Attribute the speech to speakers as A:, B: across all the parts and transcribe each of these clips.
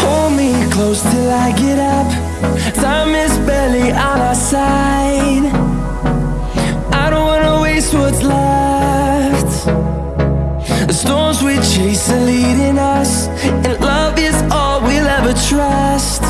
A: Hold me close till I get up. Time is barely on our side. I don't wanna waste what's left. The storms we chase are leading us, and love is all we'll ever trust.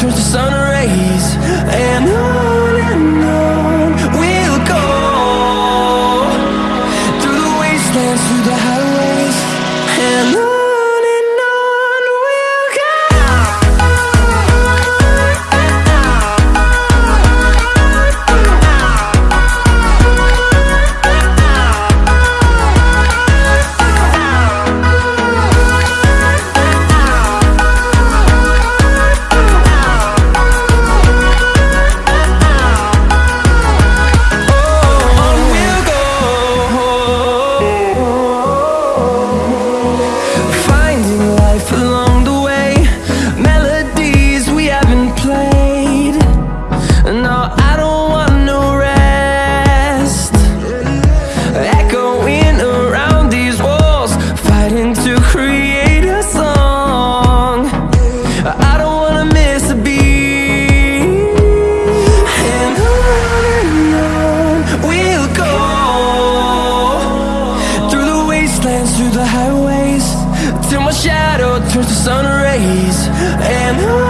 A: Turns to sun rays. And on and on we'll go through the wastelands, through the highways, and to sun rays. And on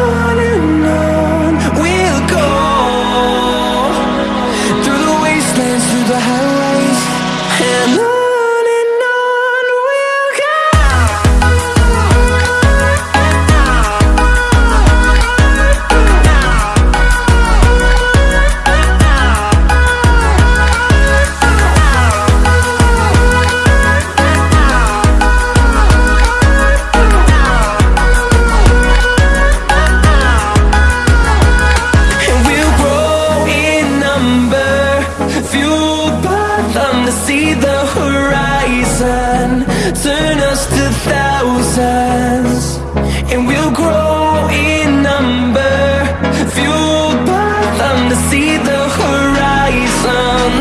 A: to see the horizon. Turn us to thousands And we'll grow in number. Fueled by them to see the horizon.